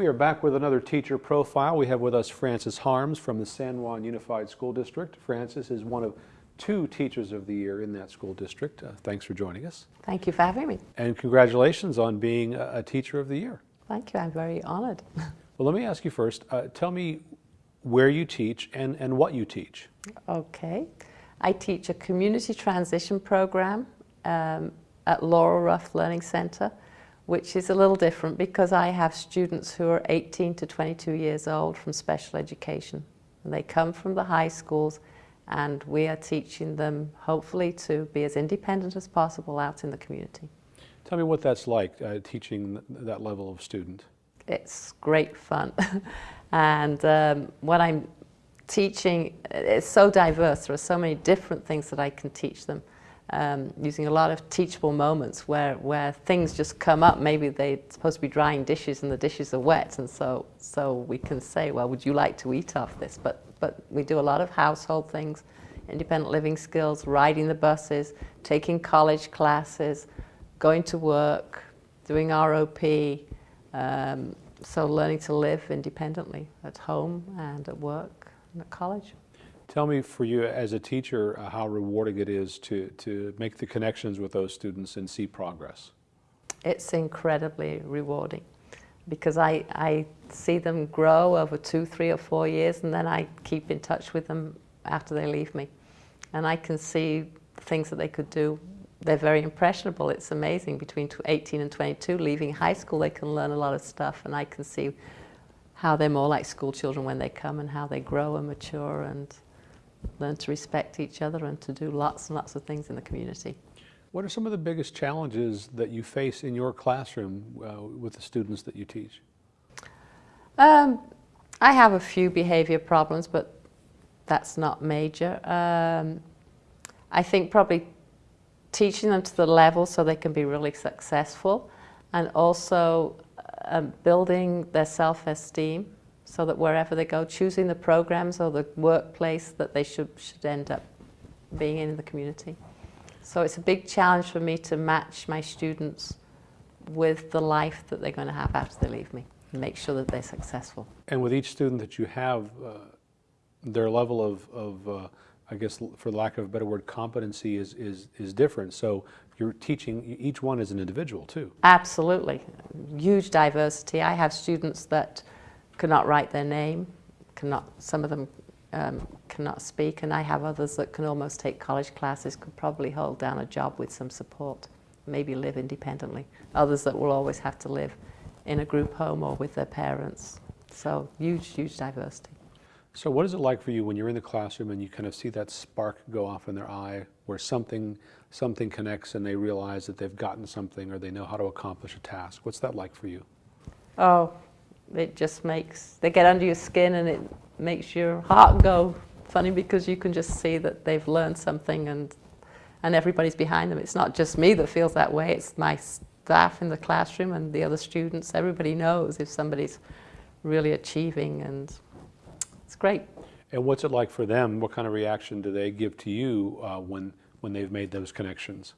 We are back with another teacher profile. We have with us Frances Harms from the San Juan Unified School District. Frances is one of two Teachers of the Year in that school district. Uh, thanks for joining us. Thank you for having me. And congratulations on being a, a Teacher of the Year. Thank you. I'm very honored. Well, let me ask you first. Uh, tell me where you teach and, and what you teach. Okay. I teach a community transition program um, at Laurel Ruff Learning Center, which is a little different because I have students who are 18 to 22 years old from special education. And they come from the high schools and we are teaching them hopefully to be as independent as possible out in the community. Tell me what that's like, uh, teaching that level of student. It's great fun. and um, what I'm teaching, is so diverse. There are so many different things that I can teach them. Um, using a lot of teachable moments where, where things just come up. Maybe they're supposed to be drying dishes and the dishes are wet and so, so we can say, well, would you like to eat off this? But, but we do a lot of household things, independent living skills, riding the buses, taking college classes, going to work, doing ROP, um, so learning to live independently at home and at work and at college. Tell me for you as a teacher uh, how rewarding it is to, to make the connections with those students and see progress. It's incredibly rewarding because I, I see them grow over two, three or four years and then I keep in touch with them after they leave me. And I can see things that they could do they're very impressionable. It's amazing. Between 18 and 22, leaving high school, they can learn a lot of stuff, and I can see how they're more like school children when they come and how they grow and mature and learn to respect each other and to do lots and lots of things in the community. What are some of the biggest challenges that you face in your classroom uh, with the students that you teach? Um, I have a few behavior problems, but that's not major. Um, I think probably teaching them to the level so they can be really successful and also um, building their self-esteem so that wherever they go, choosing the programs or the workplace that they should, should end up being in the community. So it's a big challenge for me to match my students with the life that they're going to have after they leave me and make sure that they're successful. And with each student that you have, uh, their level of, of uh, I guess for lack of a better word, competency is, is, is different. So you're teaching, each one is an individual too. Absolutely. Huge diversity. I have students that cannot write their name, cannot, some of them um, cannot speak, and I have others that can almost take college classes, could probably hold down a job with some support, maybe live independently. Others that will always have to live in a group home or with their parents. So huge, huge diversity. So what is it like for you when you're in the classroom and you kind of see that spark go off in their eye where something, something connects and they realize that they've gotten something or they know how to accomplish a task? What's that like for you? Oh, it just makes, they get under your skin and it makes your heart go funny because you can just see that they've learned something and, and everybody's behind them. It's not just me that feels that way, it's my staff in the classroom and the other students. Everybody knows if somebody's really achieving and it's great. And what's it like for them? What kind of reaction do they give to you uh, when, when they've made those connections?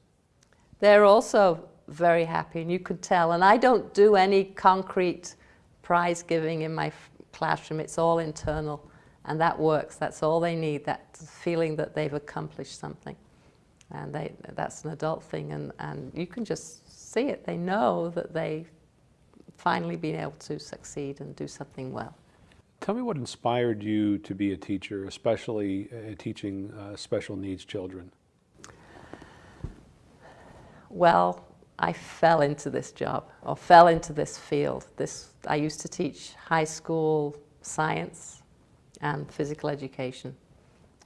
They're also very happy, and you could tell. And I don't do any concrete prize giving in my classroom. It's all internal, and that works. That's all they need, that feeling that they've accomplished something. And they, that's an adult thing, and, and you can just see it. They know that they've finally been able to succeed and do something well. Tell me what inspired you to be a teacher, especially uh, teaching uh, special needs children. Well, I fell into this job or fell into this field. This, I used to teach high school science and physical education.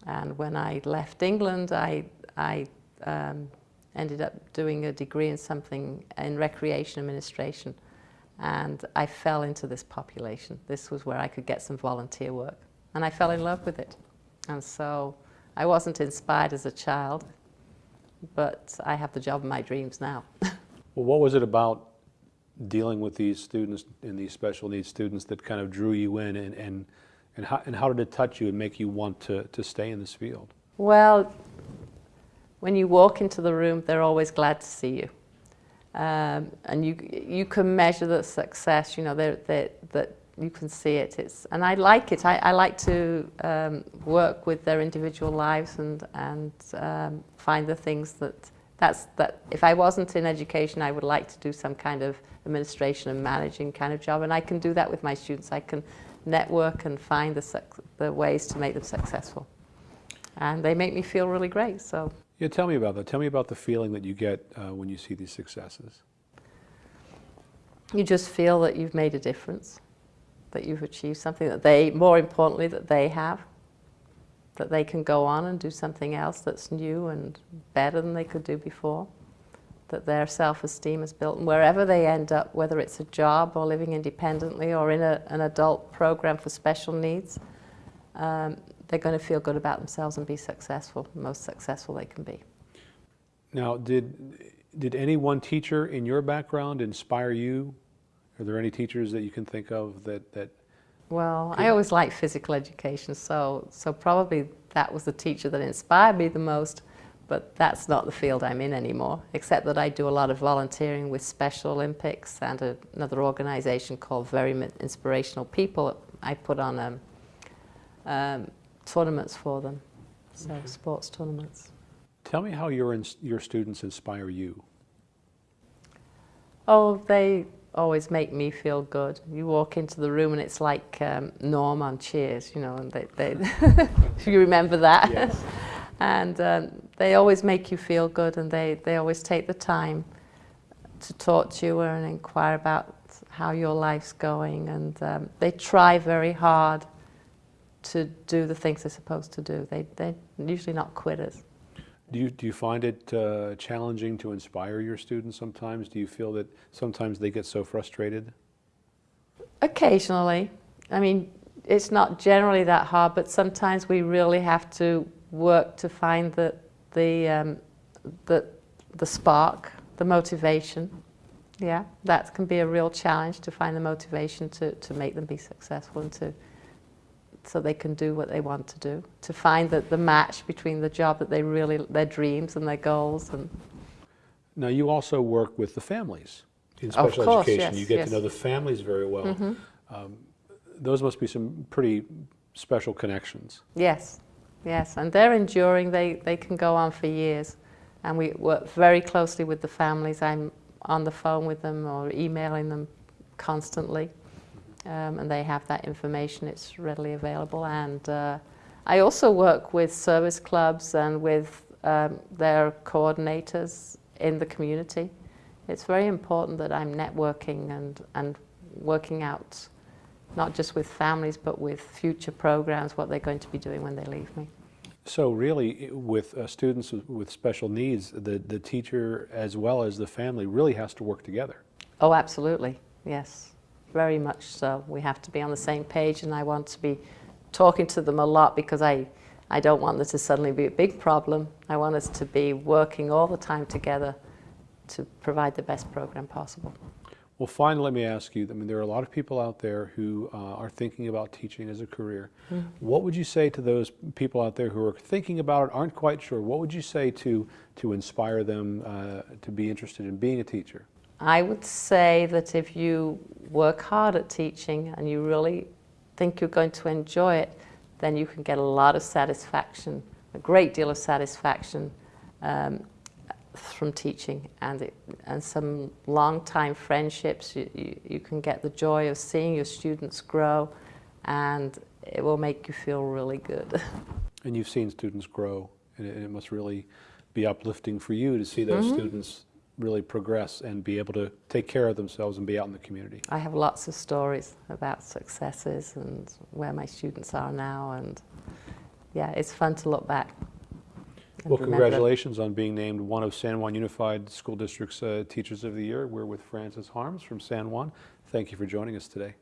And when I left England, I, I um, ended up doing a degree in something in recreation administration and I fell into this population. This was where I could get some volunteer work and I fell in love with it. And so I wasn't inspired as a child, but I have the job of my dreams now. well, what was it about dealing with these students and these special needs students that kind of drew you in and, and, and, how, and how did it touch you and make you want to, to stay in this field? Well, when you walk into the room, they're always glad to see you. um, and you you can measure the success. You know that that that you can see it. It's and I like it. I, I like to um, work with their individual lives and and um, find the things that that's that. If I wasn't in education, I would like to do some kind of administration and managing kind of job, and I can do that with my students. I can network and find the the ways to make them successful, and they make me feel really great. So. Yeah, tell me about that. Tell me about the feeling that you get uh, when you see these successes. you just feel that you've made a difference, that you've achieved something that they, more importantly, that they have, that they can go on and do something else that's new and better than they could do before, that their self-esteem is built, and wherever they end up, whether it's a job or living independently or in a, an adult program for special needs, um, they're going to feel good about themselves and be successful, most successful they can be. Now, did did any one teacher in your background inspire you? Are there any teachers that you can think of that that Well, I always liked physical education, so so probably that was the teacher that inspired me the most. But that's not the field I'm in anymore, except that I do a lot of volunteering with Special Olympics and a, another organization called Very Inspirational People. I put on um, um, tournaments for them, so sports tournaments. Tell me how your your students inspire you. Oh, they always make me feel good. You walk into the room and it's like um, Norm on Cheers, you know, and they, they you remember that? Yes. and um, they always make you feel good and they, they always take the time to talk to you and inquire about how your life's going and um, they try very hard to do the things they're supposed to do. They, they're usually not quitters. Do you do you find it uh, challenging to inspire your students sometimes? Do you feel that sometimes they get so frustrated? Occasionally. I mean, it's not generally that hard, but sometimes we really have to work to find the, the, um, the, the spark, the motivation. Yeah, that can be a real challenge to find the motivation to, to make them be successful and to, so they can do what they want to do. To find the, the match between the job that they really, their dreams and their goals. And Now, you also work with the families in special course, education. yes, you get yes. to know the families very well. Um, those must be some pretty special connections. Yes, yes, and they're enduring. They, they can go on for years. And we work very closely with the families. I'm on the phone with them or emailing them constantly. Um, and they have that information, it's readily available. And uh, I also work with service clubs and with um, their coordinators in the community. It's very important that I'm networking and, and working out not just with families but with future programs, what they're going to be doing when they leave me. So really, with uh, students with- with special needs, the, the teacher as well as the family really has to work together. Oh, absolutely, yes, very much so. We have to be on the same page, and I want to be talking to them a lot because I, I don't want there to suddenly be a big problem. I want us to be working all the time together to provide the best program possible. Well, finally, let me ask you, I mean, there are a lot of people out there who uh, are thinking about teaching as a career. What would you say to those people out there who are thinking about it, aren't quite sure? What would you say to, to inspire them uh, to be interested in being a teacher? I would say that if you work hard at teaching and you really think you're going to enjoy it, then you can get a lot of satisfaction, a great deal of satisfaction um, from teaching and, it, and some long time friendships. You, you, you can get the joy of seeing your students grow and it will make you feel really good. And you've seen students grow, and it, and it must really be uplifting for you to see those students really progress and be able to take care of themselves and be out in the community. I have lots of stories about successes and where my students are now, and yeah, it's fun to look back. Well, congratulations on being named one of San Juan Unified School District's uh, Teachers of the Year. We're with Frances Harms from San Juan. Thank you for joining us today.